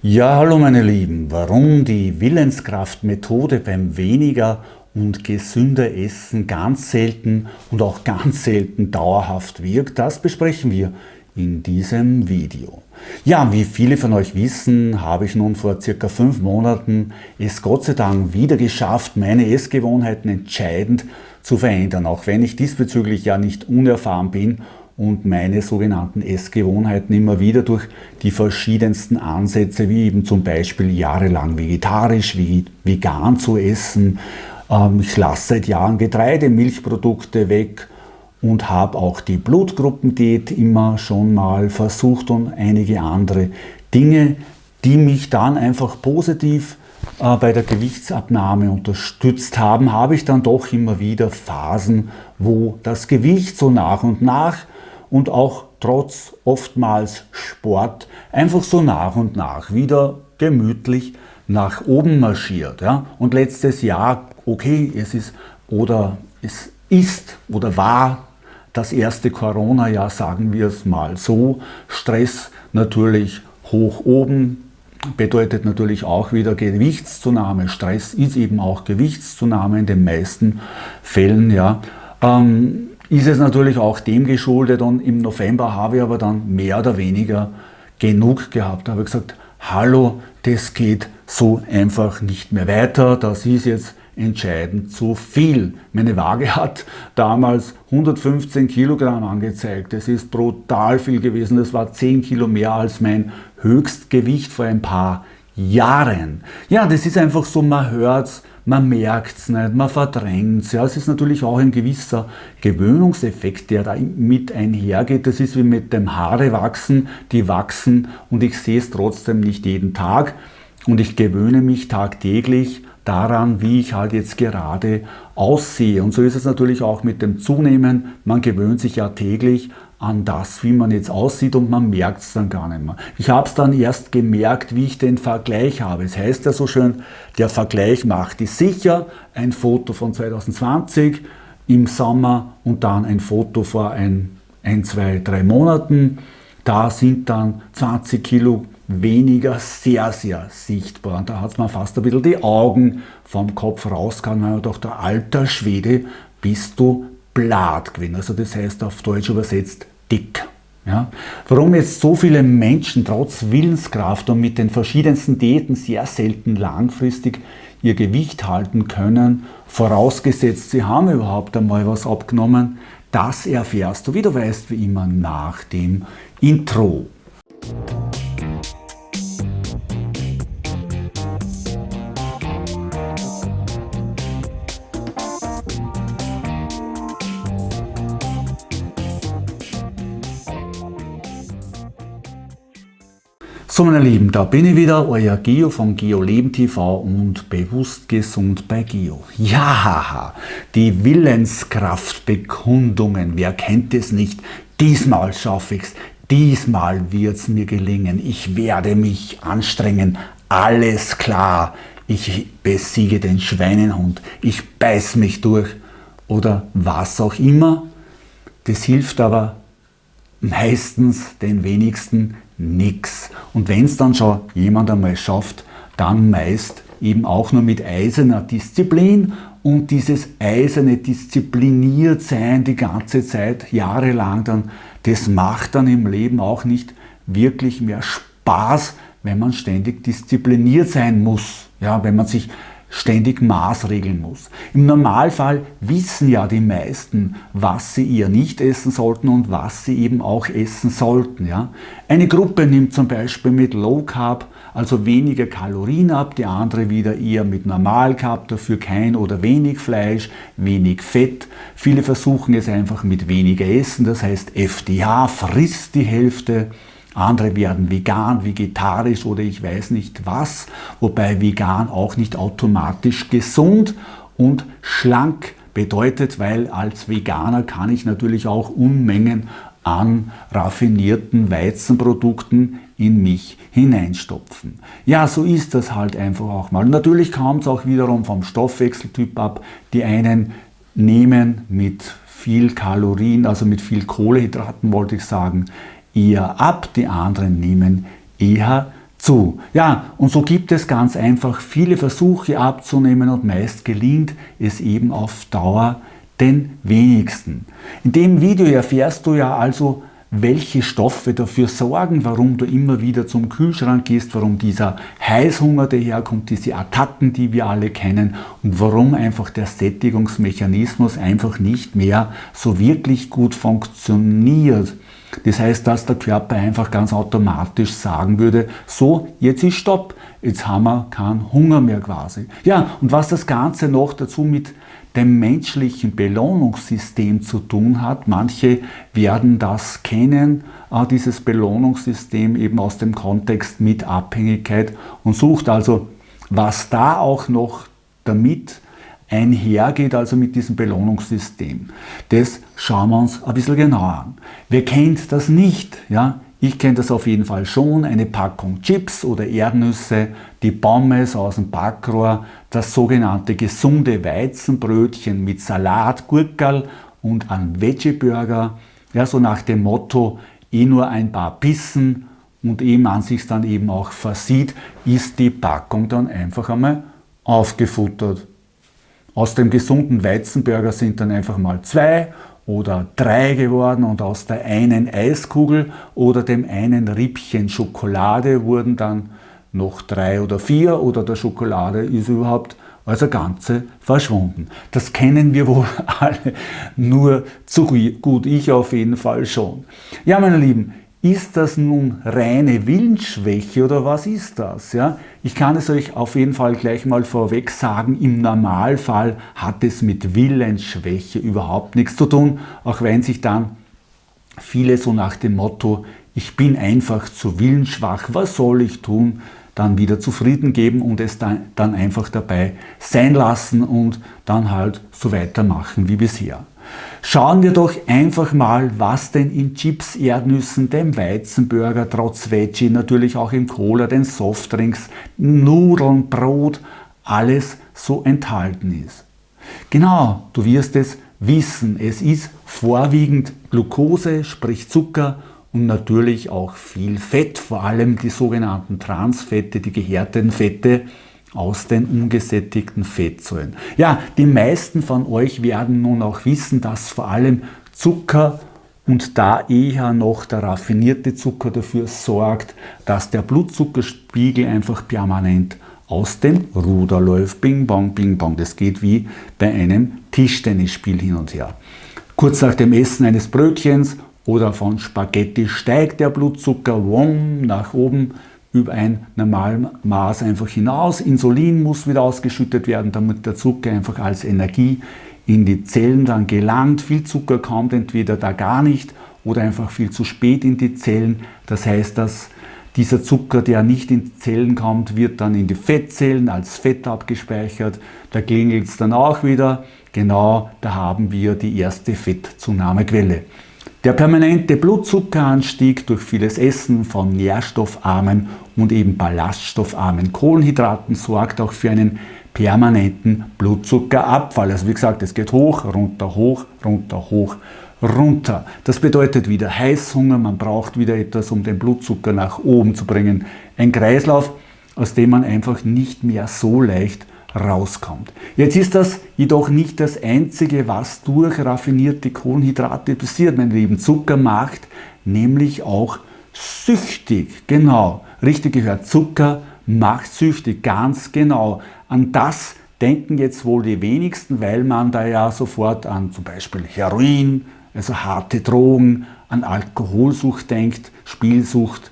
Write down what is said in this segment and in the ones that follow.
Ja, hallo meine Lieben. Warum die Willenskraftmethode beim weniger und gesünder Essen ganz selten und auch ganz selten dauerhaft wirkt, das besprechen wir in diesem Video. Ja, wie viele von euch wissen, habe ich nun vor circa fünf Monaten es Gott sei Dank wieder geschafft, meine Essgewohnheiten entscheidend zu verändern, auch wenn ich diesbezüglich ja nicht unerfahren bin und meine sogenannten Essgewohnheiten immer wieder durch die verschiedensten Ansätze, wie eben zum Beispiel jahrelang vegetarisch, wie vegan zu essen. Ähm, ich lasse seit Jahren Getreide, Milchprodukte weg und habe auch die Blutgruppendiät immer schon mal versucht und einige andere Dinge, die mich dann einfach positiv äh, bei der Gewichtsabnahme unterstützt haben, habe ich dann doch immer wieder Phasen, wo das Gewicht so nach und nach und auch trotz oftmals Sport einfach so nach und nach wieder gemütlich nach oben marschiert. Ja? Und letztes Jahr, okay, es ist oder es ist oder war das erste Corona-Jahr, sagen wir es mal so. Stress natürlich hoch oben, bedeutet natürlich auch wieder Gewichtszunahme. Stress ist eben auch Gewichtszunahme in den meisten Fällen. Ja. Ähm, ist es natürlich auch dem geschuldet und im November habe ich aber dann mehr oder weniger genug gehabt. Da habe ich gesagt, hallo, das geht so einfach nicht mehr weiter, das ist jetzt entscheidend zu viel. Meine Waage hat damals 115 Kilogramm angezeigt. Das ist brutal viel gewesen. Das war 10 Kilo mehr als mein Höchstgewicht vor ein paar Jahren. Ja, das ist einfach so, man hört es, man merkt es nicht, man verdrängt es. Ja, es ist natürlich auch ein gewisser Gewöhnungseffekt, der da mit einhergeht. Das ist wie mit dem Haare wachsen, die wachsen und ich sehe es trotzdem nicht jeden Tag und ich gewöhne mich tagtäglich daran, wie ich halt jetzt gerade aussehe. Und so ist es natürlich auch mit dem Zunehmen. Man gewöhnt sich ja täglich an das, wie man jetzt aussieht und man merkt es dann gar nicht mehr. Ich habe es dann erst gemerkt, wie ich den Vergleich habe. Es heißt ja so schön, der Vergleich macht ist sicher. Ein Foto von 2020 im Sommer und dann ein Foto vor ein, ein zwei, drei Monaten. Da sind dann 20 Kilo weniger sehr, sehr sichtbar. Und da hat man fast ein bisschen die Augen vom Kopf rausgehauen, weil man doch der alter Schwede bist du Blatt gewesen. Also das heißt auf Deutsch übersetzt dick. Ja? Warum jetzt so viele Menschen trotz Willenskraft und mit den verschiedensten Diäten sehr selten langfristig ihr Gewicht halten können, vorausgesetzt sie haben überhaupt einmal was abgenommen, das erfährst du, wie du weißt, wie immer nach dem Intro. So meine Lieben, da bin ich wieder, euer Geo von Geo Leben TV und bewusst gesund bei Geo. Ja, die Willenskraftbekundungen, wer kennt es nicht? Diesmal schaffe ich es, diesmal wird es mir gelingen, ich werde mich anstrengen, alles klar, ich besiege den Schweinenhund, ich beiß mich durch oder was auch immer. Das hilft aber meistens den wenigsten nichts. Und wenn es dann schon jemand einmal schafft, dann meist eben auch nur mit eiserner Disziplin und dieses eiserne diszipliniert sein die ganze Zeit, jahrelang dann, das macht dann im Leben auch nicht wirklich mehr Spaß, wenn man ständig diszipliniert sein muss. Ja, wenn man sich ständig maßregeln muss. Im Normalfall wissen ja die meisten, was sie eher nicht essen sollten und was sie eben auch essen sollten. Ja? Eine Gruppe nimmt zum Beispiel mit Low Carb, also weniger Kalorien ab, die andere wieder eher mit Normal Carb, dafür kein oder wenig Fleisch, wenig Fett. Viele versuchen es einfach mit weniger Essen, das heißt FDH frisst die Hälfte andere werden vegan, vegetarisch oder ich weiß nicht was, wobei vegan auch nicht automatisch gesund und schlank bedeutet, weil als Veganer kann ich natürlich auch Unmengen an raffinierten Weizenprodukten in mich hineinstopfen. Ja, so ist das halt einfach auch mal. Natürlich kommt es auch wiederum vom Stoffwechseltyp ab. Die einen nehmen mit viel Kalorien, also mit viel Kohlehydraten wollte ich sagen, eher ab, die anderen nehmen eher zu. Ja, und so gibt es ganz einfach viele Versuche abzunehmen und meist gelingt es eben auf Dauer den wenigsten. In dem Video erfährst du ja also, welche Stoffe dafür sorgen, warum du immer wieder zum Kühlschrank gehst, warum dieser Heißhunger daherkommt, diese Attacken, die wir alle kennen und warum einfach der Sättigungsmechanismus einfach nicht mehr so wirklich gut funktioniert. Das heißt, dass der Körper einfach ganz automatisch sagen würde, so, jetzt ist Stopp, jetzt haben wir keinen Hunger mehr quasi. Ja, und was das Ganze noch dazu mit dem menschlichen Belohnungssystem zu tun hat. Manche werden das kennen, äh, dieses Belohnungssystem eben aus dem Kontext mit Abhängigkeit und sucht also, was da auch noch damit einhergeht, also mit diesem Belohnungssystem. Das schauen wir uns ein bisschen genauer an. Wer kennt das nicht? Ja? Ich kenne das auf jeden Fall schon, eine Packung Chips oder Erdnüsse, die Pommes aus dem Backrohr, das sogenannte gesunde Weizenbrötchen mit Salat, Gurkel und ein Veggie-Burger, ja, so nach dem Motto, eh nur ein paar Bissen und ehe man sich dann eben auch versieht, ist die Packung dann einfach einmal aufgefuttert. Aus dem gesunden Weizenburger sind dann einfach mal zwei oder drei geworden und aus der einen Eiskugel oder dem einen Rippchen Schokolade wurden dann noch drei oder vier oder der Schokolade ist überhaupt als ganze verschwunden. Das kennen wir wohl alle nur zu gut, ich auf jeden Fall schon. Ja, meine Lieben, ist das nun reine Willensschwäche oder was ist das? Ja? Ich kann es euch auf jeden Fall gleich mal vorweg sagen, im Normalfall hat es mit Willensschwäche überhaupt nichts zu tun, auch wenn sich dann viele so nach dem Motto, ich bin einfach zu willensschwach, was soll ich tun, dann wieder zufrieden geben und es dann, dann einfach dabei sein lassen und dann halt so weitermachen wie bisher. Schauen wir doch einfach mal, was denn in Chips, Erdnüssen, dem Weizenburger, trotz Veggie, natürlich auch im Cola, den Softdrinks, Nudeln, Brot, alles so enthalten ist. Genau, du wirst es wissen, es ist vorwiegend Glucose, sprich Zucker und natürlich auch viel Fett, vor allem die sogenannten Transfette, die gehärteten Fette, aus den ungesättigten Fettsäuren. Ja, die meisten von euch werden nun auch wissen, dass vor allem Zucker und da eher noch der raffinierte Zucker dafür sorgt, dass der Blutzuckerspiegel einfach permanent aus dem Ruder läuft. Bing bong, bing bong. Das geht wie bei einem Tischtennisspiel hin und her. Kurz nach dem Essen eines Brötchens oder von Spaghetti steigt der Blutzucker wom, nach oben über ein Normalmaß einfach hinaus. Insulin muss wieder ausgeschüttet werden, damit der Zucker einfach als Energie in die Zellen dann gelangt. Viel Zucker kommt entweder da gar nicht oder einfach viel zu spät in die Zellen. Das heißt, dass dieser Zucker, der nicht in die Zellen kommt, wird dann in die Fettzellen als Fett abgespeichert. Da klingelt es dann auch wieder. Genau, da haben wir die erste Fettzunahmequelle. Der permanente Blutzuckeranstieg durch vieles Essen von nährstoffarmen und eben ballaststoffarmen Kohlenhydraten sorgt auch für einen permanenten Blutzuckerabfall. Also wie gesagt, es geht hoch, runter, hoch, runter, hoch, runter. Das bedeutet wieder Heißhunger, man braucht wieder etwas, um den Blutzucker nach oben zu bringen. Ein Kreislauf, aus dem man einfach nicht mehr so leicht rauskommt. Jetzt ist das jedoch nicht das Einzige, was durch raffinierte Kohlenhydrate passiert, mein Lieben. Zucker macht nämlich auch süchtig. Genau, richtig gehört. Zucker macht süchtig, ganz genau. An das denken jetzt wohl die wenigsten, weil man da ja sofort an zum Beispiel Heroin, also harte Drogen, an Alkoholsucht denkt, Spielsucht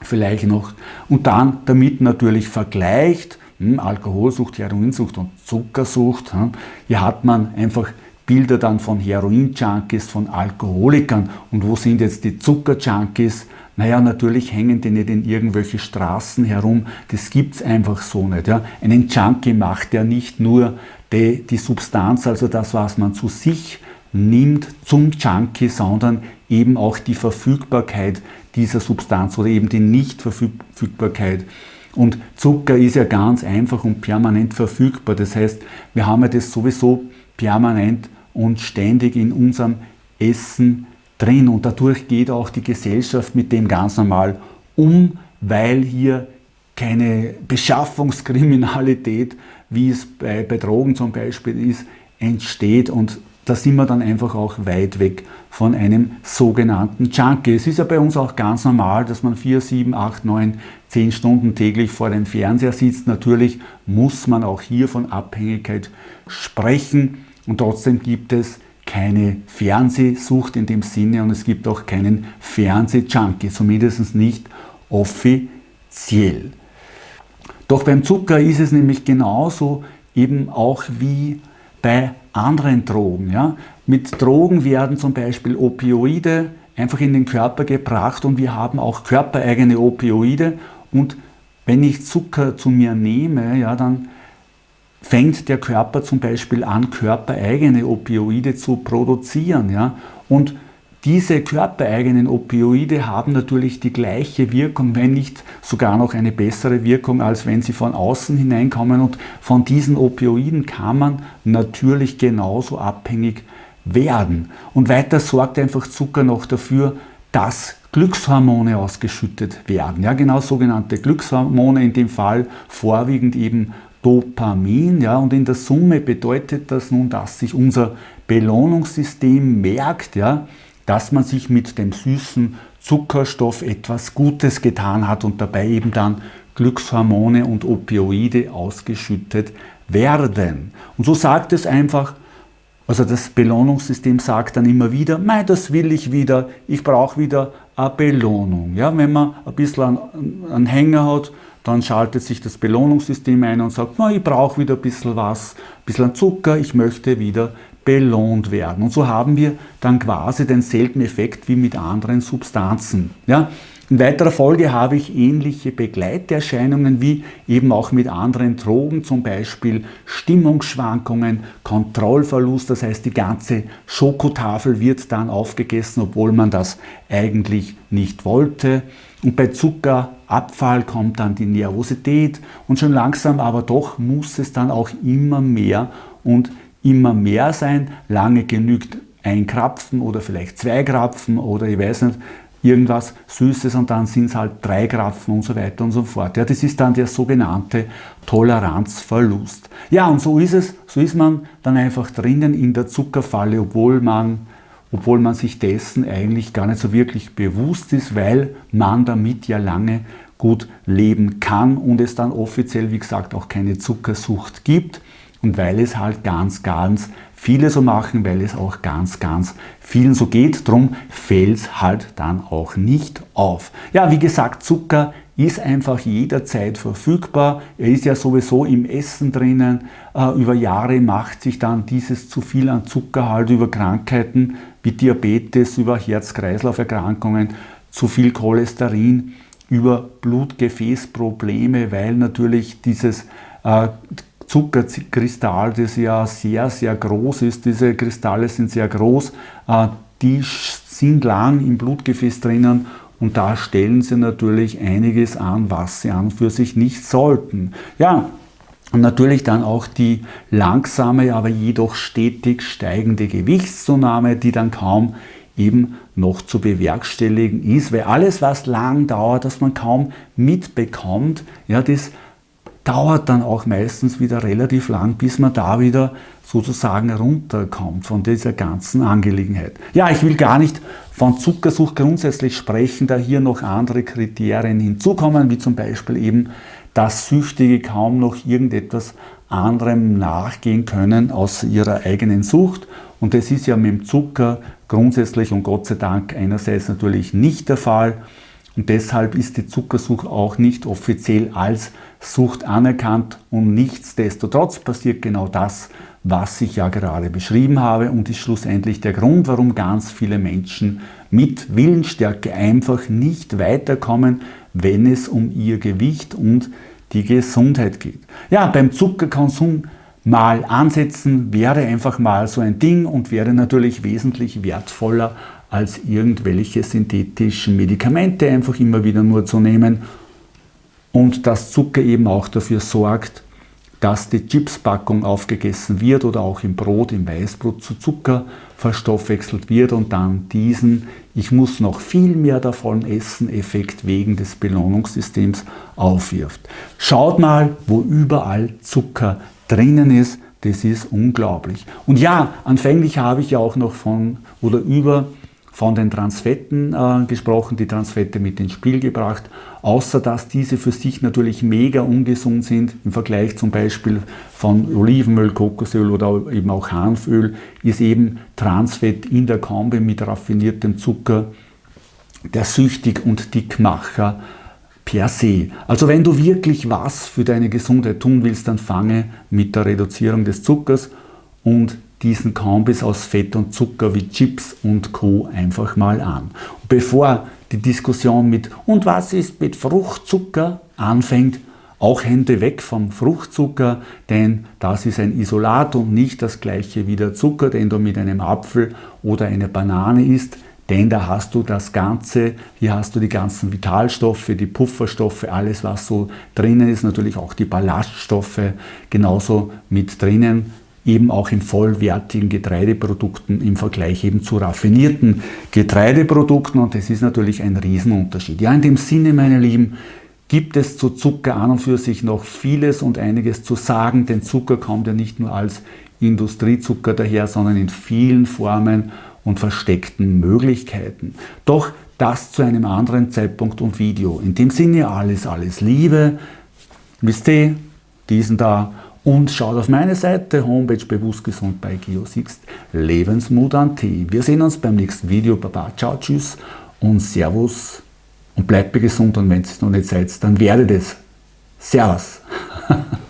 vielleicht noch und dann damit natürlich vergleicht hm, Alkoholsucht, Heroinsucht und Zuckersucht. Hm, hier hat man einfach Bilder dann von Heroin-Junkies, von Alkoholikern. Und wo sind jetzt die Zucker-Junkies? Naja, natürlich hängen die nicht in irgendwelche Straßen herum. Das gibt es einfach so nicht. Ja. Einen Junkie macht ja nicht nur die, die Substanz, also das, was man zu sich nimmt zum Junkie, sondern eben auch die Verfügbarkeit dieser Substanz oder eben die Nichtverfügbarkeit und Zucker ist ja ganz einfach und permanent verfügbar. Das heißt, wir haben ja das sowieso permanent und ständig in unserem Essen drin. Und dadurch geht auch die Gesellschaft mit dem ganz normal um, weil hier keine Beschaffungskriminalität, wie es bei, bei Drogen zum Beispiel ist, entsteht und da sind wir dann einfach auch weit weg von einem sogenannten Junkie. Es ist ja bei uns auch ganz normal, dass man 4, 7, 8, 9, 10 Stunden täglich vor dem Fernseher sitzt. Natürlich muss man auch hier von Abhängigkeit sprechen und trotzdem gibt es keine Fernsehsucht in dem Sinne und es gibt auch keinen Fernsehjunkie, zumindest nicht offiziell. Doch beim Zucker ist es nämlich genauso eben auch wie bei anderen Drogen. Ja? Mit Drogen werden zum Beispiel Opioide einfach in den Körper gebracht und wir haben auch körpereigene Opioide und wenn ich Zucker zu mir nehme, ja, dann fängt der Körper zum Beispiel an, körpereigene Opioide zu produzieren. Ja? Und diese körpereigenen Opioide haben natürlich die gleiche Wirkung, wenn nicht sogar noch eine bessere Wirkung, als wenn sie von außen hineinkommen. Und von diesen Opioiden kann man natürlich genauso abhängig werden. Und weiter sorgt einfach Zucker noch dafür, dass Glückshormone ausgeschüttet werden. Ja, genau sogenannte Glückshormone, in dem Fall vorwiegend eben Dopamin. Ja, und in der Summe bedeutet das nun, dass sich unser Belohnungssystem merkt, ja, dass man sich mit dem süßen Zuckerstoff etwas Gutes getan hat und dabei eben dann Glückshormone und Opioide ausgeschüttet werden. Und so sagt es einfach, also das Belohnungssystem sagt dann immer wieder, mei, das will ich wieder, ich brauche wieder eine Belohnung. Ja, wenn man ein bisschen einen Hänger hat, dann schaltet sich das Belohnungssystem ein und sagt, na, ich brauche wieder ein bisschen was, ein bisschen Zucker, ich möchte wieder belohnt werden. Und so haben wir dann quasi denselben Effekt wie mit anderen Substanzen. Ja? In weiterer Folge habe ich ähnliche Begleiterscheinungen wie eben auch mit anderen Drogen, zum Beispiel Stimmungsschwankungen, Kontrollverlust, das heißt die ganze Schokotafel wird dann aufgegessen, obwohl man das eigentlich nicht wollte. Und bei Zuckerabfall kommt dann die Nervosität und schon langsam aber doch muss es dann auch immer mehr und immer mehr sein. Lange genügt ein Krapfen oder vielleicht zwei Krapfen oder ich weiß nicht, irgendwas Süßes und dann sind es halt drei Krapfen und so weiter und so fort. Ja, das ist dann der sogenannte Toleranzverlust. Ja, und so ist es, so ist man dann einfach drinnen in der Zuckerfalle, obwohl man, obwohl man sich dessen eigentlich gar nicht so wirklich bewusst ist, weil man damit ja lange gut leben kann und es dann offiziell, wie gesagt, auch keine Zuckersucht gibt und weil es halt ganz, ganz viele so machen, weil es auch ganz, ganz vielen so geht. Drum fällt es halt dann auch nicht auf. Ja, wie gesagt, Zucker ist einfach jederzeit verfügbar. Er ist ja sowieso im Essen drinnen. Äh, über Jahre macht sich dann dieses zu viel an Zucker halt über Krankheiten wie Diabetes, über Herz-Kreislauf-Erkrankungen, zu viel Cholesterin, über Blutgefäßprobleme, weil natürlich dieses äh, Zuckerkristall, das ja sehr, sehr groß ist. Diese Kristalle sind sehr groß, äh, die sind lang im Blutgefäß drinnen und da stellen sie natürlich einiges an, was sie an für sich nicht sollten. Ja, und natürlich dann auch die langsame, aber jedoch stetig steigende Gewichtszunahme, die dann kaum eben noch zu bewerkstelligen ist, weil alles, was lang dauert, das man kaum mitbekommt, ja, das dauert dann auch meistens wieder relativ lang, bis man da wieder sozusagen runterkommt von dieser ganzen Angelegenheit. Ja, ich will gar nicht von Zuckersucht grundsätzlich sprechen, da hier noch andere Kriterien hinzukommen, wie zum Beispiel eben, dass Süchtige kaum noch irgendetwas anderem nachgehen können außer ihrer eigenen Sucht. Und das ist ja mit dem Zucker grundsätzlich und Gott sei Dank einerseits natürlich nicht der Fall. Und deshalb ist die Zuckersucht auch nicht offiziell als Sucht anerkannt und nichtsdestotrotz passiert genau das, was ich ja gerade beschrieben habe und ist schlussendlich der Grund, warum ganz viele Menschen mit Willensstärke einfach nicht weiterkommen, wenn es um ihr Gewicht und die Gesundheit geht. Ja, beim Zuckerkonsum mal ansetzen wäre einfach mal so ein Ding und wäre natürlich wesentlich wertvoller als irgendwelche synthetischen Medikamente einfach immer wieder nur zu nehmen und dass Zucker eben auch dafür sorgt, dass die Chipspackung aufgegessen wird oder auch im Brot, im Weißbrot zu Zucker verstoffwechselt wird und dann diesen ich muss noch viel mehr davon essen Effekt wegen des Belohnungssystems aufwirft. Schaut mal, wo überall Zucker drinnen ist, das ist unglaublich. Und ja, anfänglich habe ich ja auch noch von oder über von den Transfetten äh, gesprochen, die Transfette mit ins Spiel gebracht, außer dass diese für sich natürlich mega ungesund sind im Vergleich zum Beispiel von Olivenöl, Kokosöl oder eben auch Hanföl, ist eben Transfett in der Kombi mit raffiniertem Zucker der Süchtig- und Dickmacher per se. Also wenn du wirklich was für deine Gesundheit tun willst, dann fange mit der Reduzierung des Zuckers und diesen Kombis aus Fett und Zucker wie Chips und Co. einfach mal an. Und bevor die Diskussion mit und was ist mit Fruchtzucker anfängt, auch Hände weg vom Fruchtzucker, denn das ist ein Isolat und nicht das gleiche wie der Zucker, den du mit einem Apfel oder einer Banane isst, denn da hast du das Ganze, hier hast du die ganzen Vitalstoffe, die Pufferstoffe, alles was so drinnen ist, natürlich auch die Ballaststoffe genauso mit drinnen eben auch in vollwertigen Getreideprodukten im Vergleich eben zu raffinierten Getreideprodukten und das ist natürlich ein Riesenunterschied. Ja, in dem Sinne, meine Lieben, gibt es zu Zucker an und für sich noch vieles und einiges zu sagen, denn Zucker kommt ja nicht nur als Industriezucker daher, sondern in vielen Formen und versteckten Möglichkeiten. Doch das zu einem anderen Zeitpunkt und Video. In dem Sinne alles, alles Liebe. Wisst ihr, diesen da und schaut auf meine Seite, Homepage Bewusstgesund bei Geosixt, Lebensmut an Tee. Wir sehen uns beim nächsten Video. Baba, ciao, tschüss und Servus und bleibt gesund und wenn es noch nicht seid, dann werdet es. Servus.